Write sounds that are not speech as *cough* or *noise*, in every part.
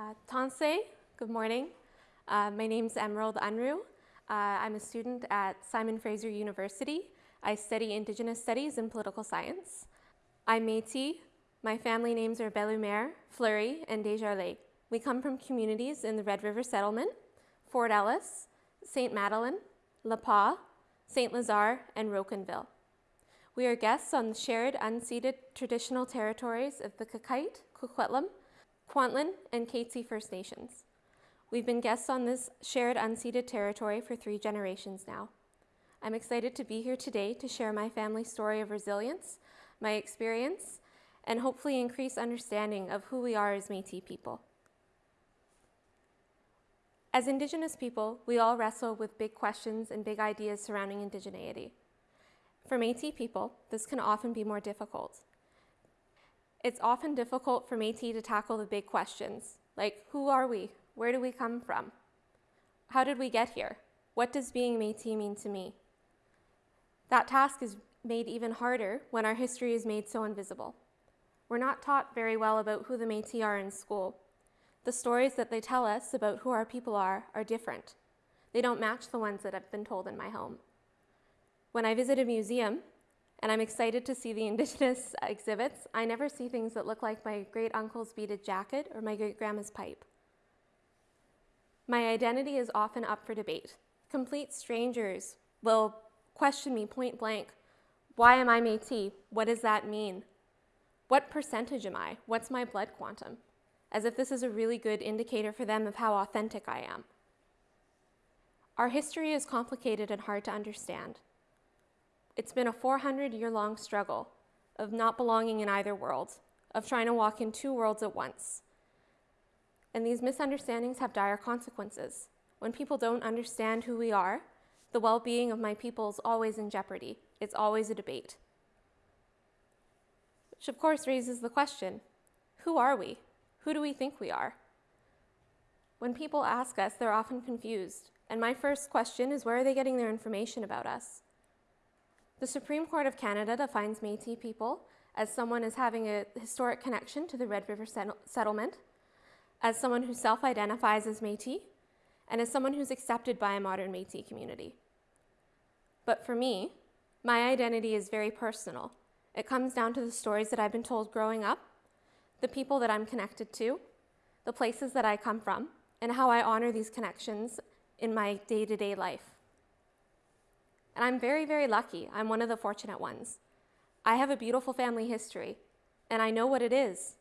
Uh, good morning. Uh, my name is Emerald Unruh. Uh, I'm a student at Simon Fraser University. I study Indigenous Studies and Political Science. I'm Métis. My family names are Bellehumeur, Fleury, and Desjardins. We come from communities in the Red River Settlement, Fort Ellice, St. Madeleine, La Pas, St. Lazare, and Rocanville. We are guests on the shared unceded traditional territories of the Qayqayt, Coquitlam, Kwantlen, and Katzie First Nations. We've been guests on this shared unceded territory for three generations now. I'm excited to be here today to share my family's story of resilience, my experience, and hopefully increase understanding of who we are as Métis people. As Indigenous people, we all wrestle with big questions and big ideas surrounding indigeneity. For Métis people, this can often be more difficult. It's often difficult for Métis to tackle the big questions, like who are we? Where do we come from? How did we get here? What does being Métis mean to me? That task is made even harder when our history is made so invisible. We're not taught very well about who the Métis are in school. The stories that they tell us about who our people are are different. They don't match the ones that have been told in my home. When I visit a museum, and I'm excited to see the Indigenous *laughs* exhibits. I never see things that look like my great uncle's beaded jacket or my great grandma's pipe. My identity is often up for debate. Complete strangers will question me point blank why am I Metis? What does that mean? What percentage am I? What's my blood quantum? As if this is a really good indicator for them of how authentic I am. Our history is complicated and hard to understand. It's been a 400 year long struggle of not belonging in either world, of trying to walk in two worlds at once. And these misunderstandings have dire consequences. When people don't understand who we are, the well being of my people is always in jeopardy. It's always a debate. Which, of course, raises the question who are we? Who do we think we are? When people ask us, they're often confused. And my first question is where are they getting their information about us? The Supreme Court of Canada defines Métis people as someone as having a historic connection to the Red River settlement, as someone who self-identifies as Métis, and as someone who's accepted by a modern Métis community. But for me, my identity is very personal. It comes down to the stories that I've been told growing up, the people that I'm connected to, the places that I come from, and how I honor these connections in my day-to-day -day life. And I'm very, very lucky. I'm one of the fortunate ones. I have a beautiful family history, and I know what it is.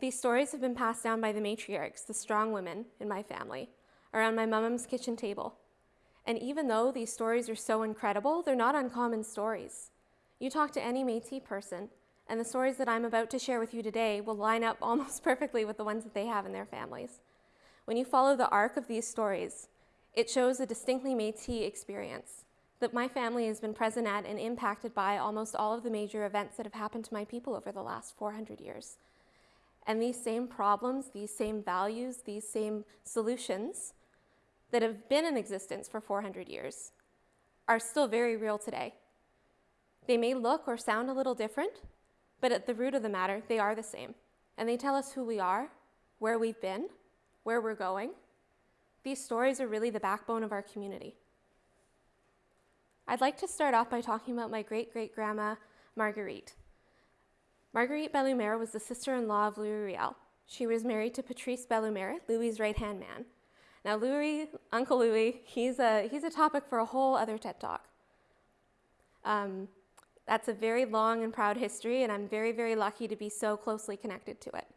These stories have been passed down by the matriarchs, the strong women in my family, around my mom's kitchen table. And even though these stories are so incredible, they're not uncommon stories. You talk to any Métis person, and the stories that I'm about to share with you today will line up *laughs* almost perfectly with the ones that they have in their families. When you follow the arc of these stories, it shows a distinctly Métis experience that my family has been present at and impacted by almost all of the major events that have happened to my people over the last 400 years. And these same problems, these same values, these same solutions that have been in existence for 400 years are still very real today. They may look or sound a little different, but at the root of the matter, they are the same. And they tell us who we are, where we've been, where we're going. These stories are really the backbone of our community. I'd like to start off by talking about my great-great-grandma, Marguerite. Marguerite Bellehumeur was the sister-in-law of Louis Riel. She was married to Patrice Bellehumeur, Louis's right-hand man. Now Louis, Uncle Louis, he's a, he's a topic for a whole other TED Talk. Um, that's a very long and proud history, and I'm very, very lucky to be so closely connected to it.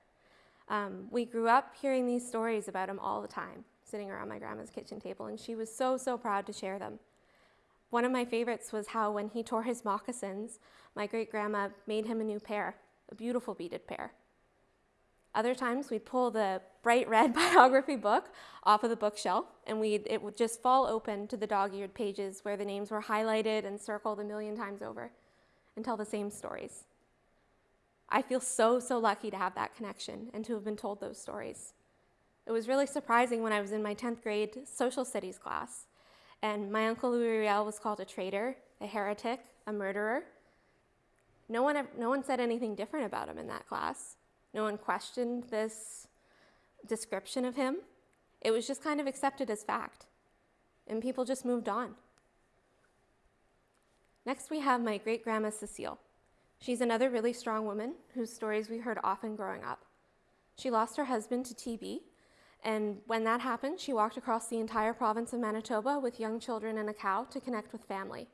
Um, we grew up hearing these stories about him all the time, sitting around my grandma's kitchen table, and she was so, so proud to share them. One of my favorites was how when he tore his moccasins, my great grandma made him a new pair, a beautiful beaded pair. Other times we'd pull the bright red *laughs* biography book off of the bookshelf and we'd, it would just fall open to the dog-eared pages where the names were highlighted and circled a million times over and tell the same stories. I feel so, so lucky to have that connection and to have been told those stories. It was really surprising when I was in my 10th grade social studies class and my uncle Louis Riel was called a traitor, a heretic, a murderer. No one, no one said anything different about him in that class. No one questioned this description of him. It was just kind of accepted as fact. And people just moved on. Next, we have my great grandma Cecile. She's another really strong woman whose stories we heard often growing up. She lost her husband to TB, and when that happened, she walked across the entire province of Manitoba with young children and a cow to connect with family,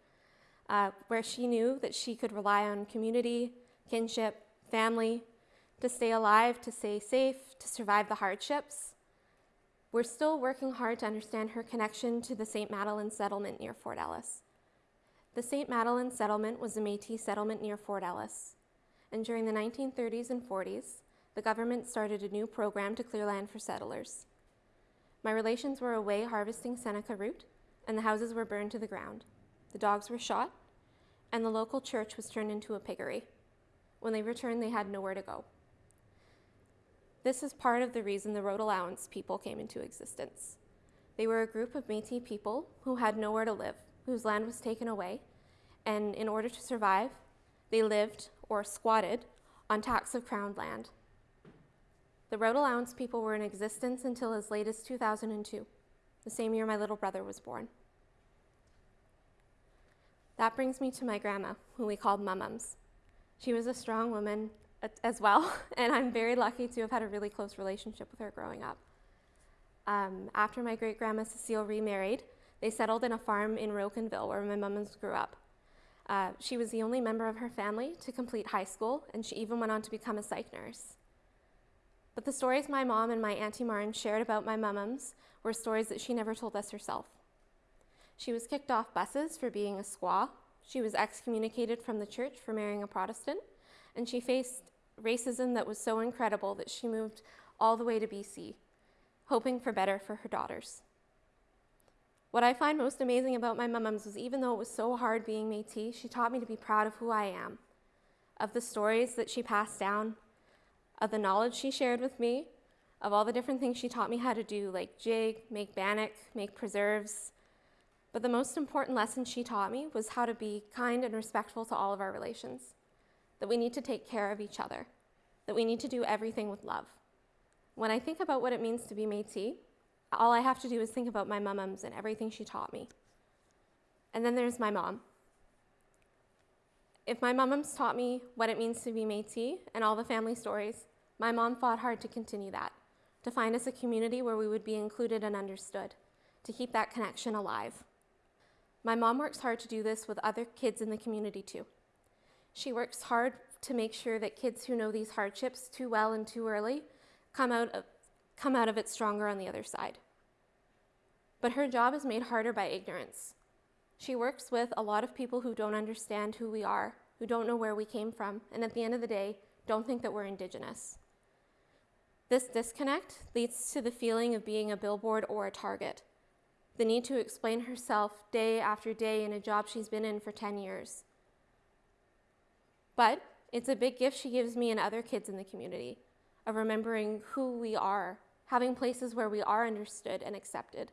uh, where she knew that she could rely on community, kinship, family, to stay alive, to stay safe, to survive the hardships. We're still working hard to understand her connection to the St. Madeleine settlement near Fort Ellice. The St. Madeleine settlement was a Métis settlement near Fort Ellice, and during the 1930s and 40s, the government started a new program to clear land for settlers. My relations were away harvesting Seneca root, and the houses were burned to the ground. The dogs were shot, and the local church was turned into a piggery. When they returned, they had nowhere to go. This is part of the reason the road allowance people came into existence. They were a group of Métis people who had nowhere to live, whose land was taken away, and in order to survive, they lived or squatted on tax of crown land. The road allowance people were in existence until as late as 2002, the same year my little brother was born. That brings me to my grandma, who we called Mumums. She was a strong woman as well, *laughs* and I'm very lucky to have had a really close relationship with her growing up. Um, after my great grandma Cecile remarried, they settled in a farm in Rocanville where my Mumums grew up. Uh, she was the only member of her family to complete high school, and she even went on to become a psych nurse. But the stories my mom and my Auntie Martin shared about my mummums were stories that she never told us herself. She was kicked off buses for being a squaw, she was excommunicated from the church for marrying a Protestant, and she faced racism that was so incredible that she moved all the way to BC, hoping for better for her daughters. What I find most amazing about my mumums was even though it was so hard being Métis, she taught me to be proud of who I am, of the stories that she passed down, of the knowledge she shared with me, of all the different things she taught me how to do, like jig, make bannock, make preserves. But the most important lesson she taught me was how to be kind and respectful to all of our relations, that we need to take care of each other, that we need to do everything with love. When I think about what it means to be Métis, all I have to do is think about my mumums and everything she taught me. And then there's my mom. If my mumums taught me what it means to be Métis and all the family stories, my mom fought hard to continue that, to find us a community where we would be included and understood, to keep that connection alive. My mom works hard to do this with other kids in the community too. She works hard to make sure that kids who know these hardships too well and too early come out of, come out of it stronger on the other side. But her job is made harder by ignorance. She works with a lot of people who don't understand who we are, who don't know where we came from, and at the end of the day, don't think that we're Indigenous. This disconnect leads to the feeling of being a billboard or a target, the need to explain herself day after day in a job she's been in for 10 years. But it's a big gift she gives me and other kids in the community of remembering who we are, having places where we are understood and accepted.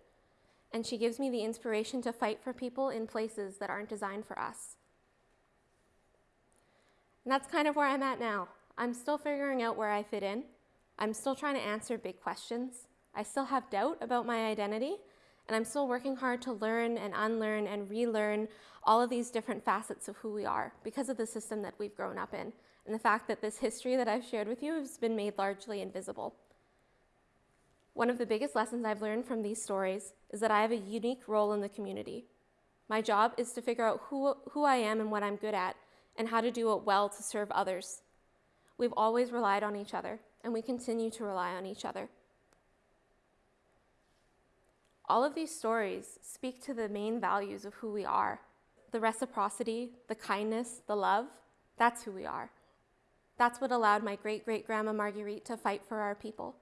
And she gives me the inspiration to fight for people in places that aren't designed for us. And that's kind of where I'm at now. I'm still figuring out where I fit in, I'm still trying to answer big questions. I still have doubt about my identity, and I'm still working hard to learn and unlearn and relearn all of these different facets of who we are because of the system that we've grown up in and the fact that this history that I've shared with you has been made largely invisible. One of the biggest lessons I've learned from these stories is that I have a unique role in the community. My job is to figure out who, who I am and what I'm good at and how to do it well to serve others. We've always relied on each other, and we continue to rely on each other. All of these stories speak to the main values of who we are the reciprocity, the kindness, the love. That's who we are. That's what allowed my great great grandma Marguerite to fight for our people.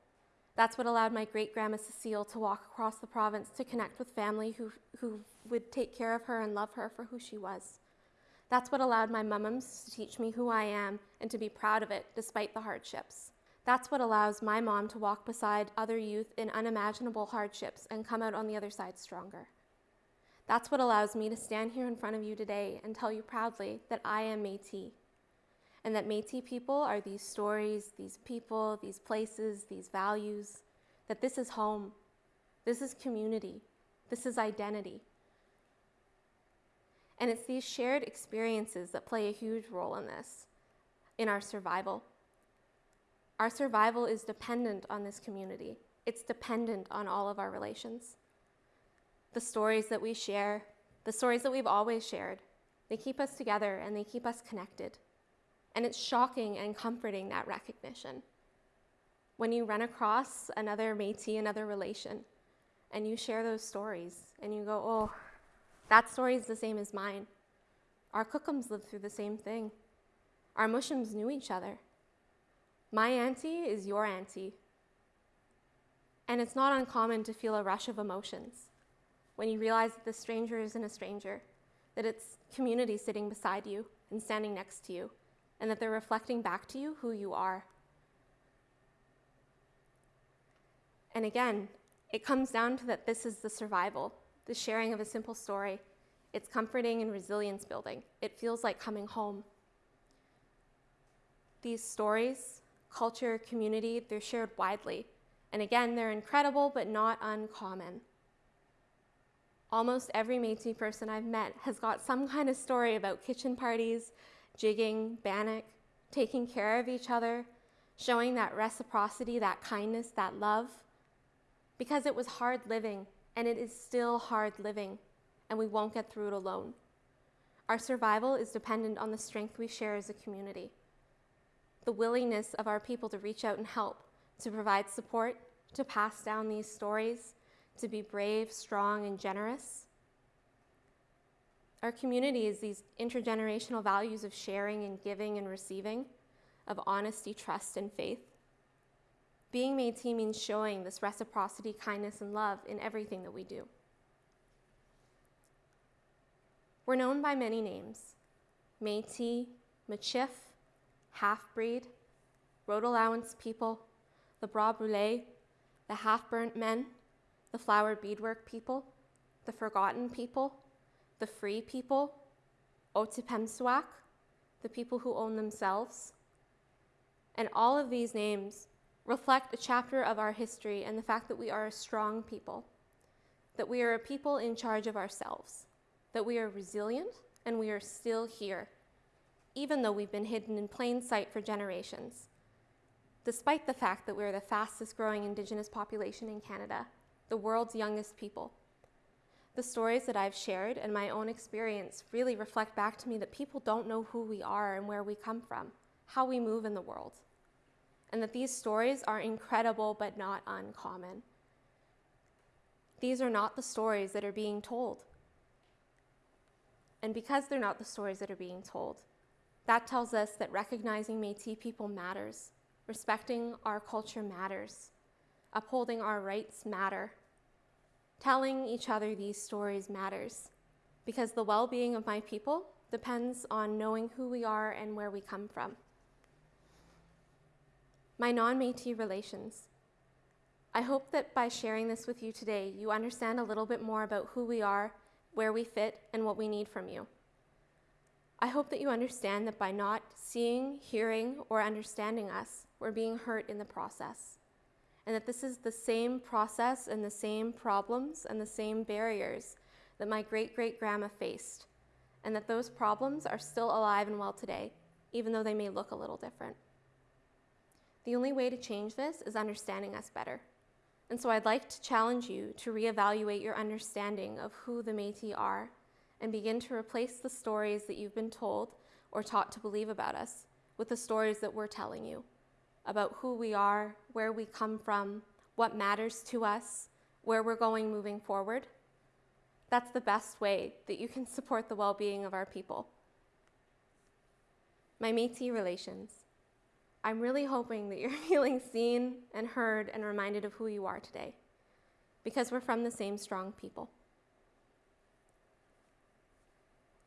That's what allowed my great grandma Cecile to walk across the province to connect with family who, who would take care of her and love her for who she was. That's what allowed my mumums to teach me who I am and to be proud of it despite the hardships. That's what allows my mom to walk beside other youth in unimaginable hardships and come out on the other side stronger. That's what allows me to stand here in front of you today and tell you proudly that I am Métis. And that Métis people are these stories, these people, these places, these values. that this is home, this is community, this is identity. And it's these shared experiences that play a huge role in this, in our survival. Our survival is dependent on this community, it's dependent on all of our relations. The stories that we share, the stories that we've always shared, they keep us together and they keep us connected. And it's shocking and comforting that recognition. When you run across another Métis, another relation, and you share those stories and you go, oh, that story is the same as mine. Our Cookums lived through the same thing. Our Mushums knew each other. My auntie is your auntie. And it's not uncommon to feel a rush of emotions when you realize that the stranger isn't a stranger, that it's community sitting beside you and standing next to you, and that they're reflecting back to you who you are. And again, it comes down to that this is the survival, the sharing of a simple story. It's comforting and resilience building. It feels like coming home. These stories, culture, community, they're shared widely. And again, they're incredible but not uncommon. Almost every Métis person I've met has got some kind of story about kitchen parties, jigging, bannock, taking care of each other, showing that reciprocity, that kindness, that love because it was hard living, and it is still hard living, and we won't get through it alone. Our survival is dependent on the strength we share as a community, the willingness of our people to reach out and help, to provide support, to pass down these stories, to be brave, strong, and generous. Our community is these intergenerational values of sharing and giving and receiving, of honesty, trust, and faith. Being Métis means showing this reciprocity, kindness, and love in everything that we do. We're known by many names Métis, Michif, half breed, road allowance people, the bras brûlés, the half burnt men, the flower beadwork people, the forgotten people, the free people, Otipemisiwak, the people who own themselves. And all of these names reflect a chapter of our history and the fact that we are a strong people, that we are a people in charge of ourselves, that we are resilient and we are still here, even though we've been hidden in plain sight for generations, despite the fact that we're the fastest growing Indigenous population in Canada, the world's youngest people. The stories that I've shared and my own experience really reflect back to me that people don't know who we are and where we come from, how we move in the world and that these stories are incredible but not uncommon. These are not the stories that are being told. And because they're not the stories that are being told, that tells us that recognizing Métis people matters, respecting our culture matters, upholding our rights matter, telling each other these stories matters, because the well-being of my people depends on knowing who we are and where we come from my non-Métis relations. I hope that by sharing this with you today, you understand a little bit more about who we are, where we fit, and what we need from you. I hope that you understand that by not seeing, hearing, or understanding us, we're being hurt in the process. And that this is the same process and the same problems and the same barriers that my great-great-grandma faced. And that those problems are still alive and well today, even though they may look a little different. The only way to change this is understanding us better. And so I'd like to challenge you to reevaluate your understanding of who the Métis are and begin to replace the stories that you've been told or taught to believe about us with the stories that we're telling you about who we are, where we come from, what matters to us, where we're going moving forward. That's the best way that you can support the well-being of our people. My Métis relations. I'm really hoping that you're *laughs* feeling seen and heard and reminded of who you are today because we're from the same strong people.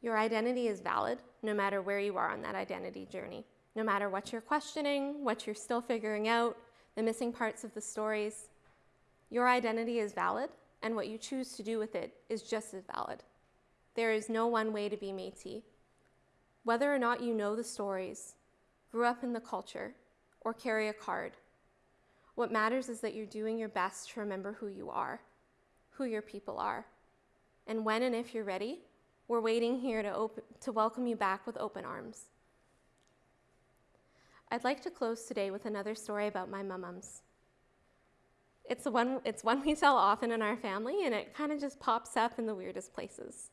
Your identity is valid no matter where you are on that identity journey, no matter what you're questioning, what you're still figuring out, the missing parts of the stories. Your identity is valid, and what you choose to do with it is just as valid. There is no one way to be Métis. Whether or not you know the stories, grew up in the culture, or carry a card, What matters is that you're doing your best to remember who you are, who your people are. And when and if you're ready, we're waiting here to, to welcome you back with open arms. I'd like to close today with another story about my mum-mums. It's one, it's one we tell often in our family, and it kind of just pops up in the weirdest places.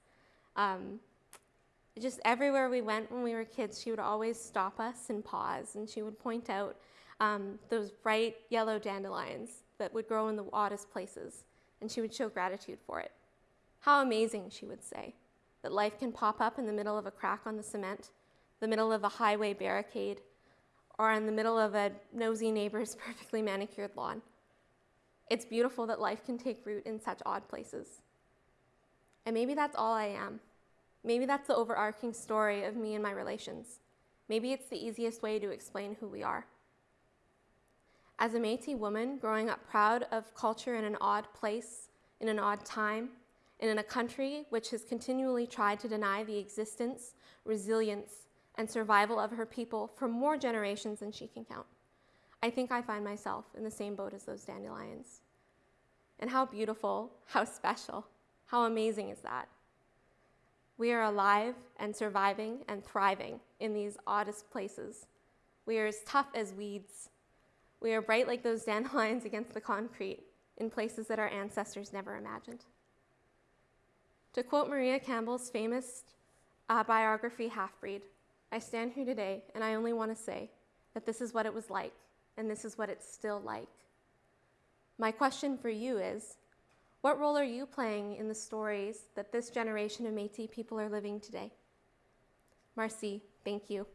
Um, just everywhere we went when we were kids, she would always stop us and pause, and she would point out um, those bright yellow dandelions that would grow in the oddest places, and she would show gratitude for it. How amazing, she would say, that life can pop up in the middle of a crack on the cement, the middle of a highway barricade, or in the middle of a nosy neighbor's *laughs* perfectly manicured lawn. It's beautiful that life can take root in such odd places. And maybe that's all I am. Maybe that's the overarching story of me and my relations. Maybe it's the easiest way to explain who we are. As a Métis woman growing up proud of culture in an odd place, in an odd time, and in a country which has continually tried to deny the existence, resilience, and survival of her people for more generations than she can count. I think I find myself in the same boat as those dandelions. And how beautiful, how special, how amazing is that? We are alive and surviving and thriving in these oddest places. We are as tough as weeds. We are bright like those *laughs* dandelions against the concrete in places that our ancestors never imagined. To quote Maria Campbell's famous uh, biography, Half Breed, I stand here today and I only want to say that this is what it was like and this is what it's still like. My question for you is what role are you playing in the stories that this generation of Metis people are living today? Marcy, thank you.